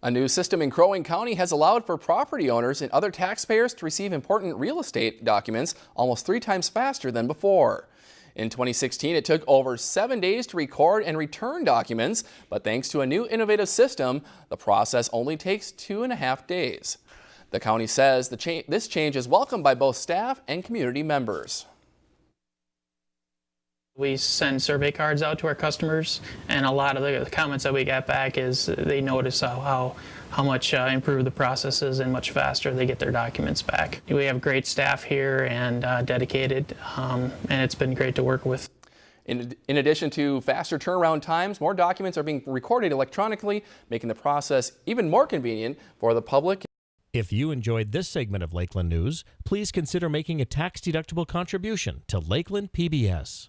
A new system in Crow Wing County has allowed for property owners and other taxpayers to receive important real estate documents almost three times faster than before. In 2016, it took over seven days to record and return documents, but thanks to a new innovative system, the process only takes two and a half days. The county says cha this change is welcomed by both staff and community members. We send survey cards out to our customers, and a lot of the comments that we get back is they notice how how, how much uh, improved the process is and much faster they get their documents back. We have great staff here and uh, dedicated, um, and it's been great to work with. In, in, addition to faster turnaround times, more documents are being recorded electronically, making the process even more convenient for the public. If you enjoyed this segment of Lakeland News, please consider making a tax-deductible contribution to Lakeland PBS.